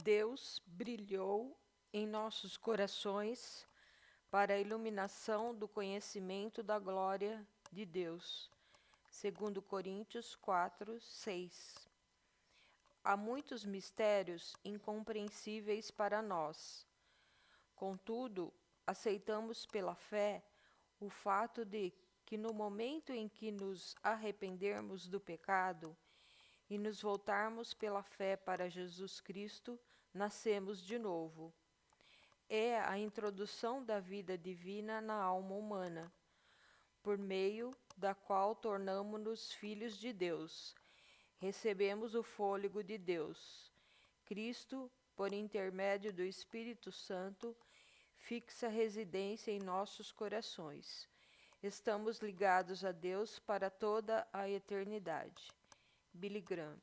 Deus brilhou em nossos corações para a iluminação do conhecimento da glória de Deus. Segundo Coríntios 4, 6. Há muitos mistérios incompreensíveis para nós. Contudo, aceitamos pela fé o fato de que no momento em que nos arrependermos do pecado e nos voltarmos pela fé para Jesus Cristo, nascemos de novo. É a introdução da vida divina na alma humana, por meio da qual tornamos-nos filhos de Deus. Recebemos o fôlego de Deus. Cristo, por intermédio do Espírito Santo, fixa residência em nossos corações. Estamos ligados a Deus para toda a eternidade. Billy Graham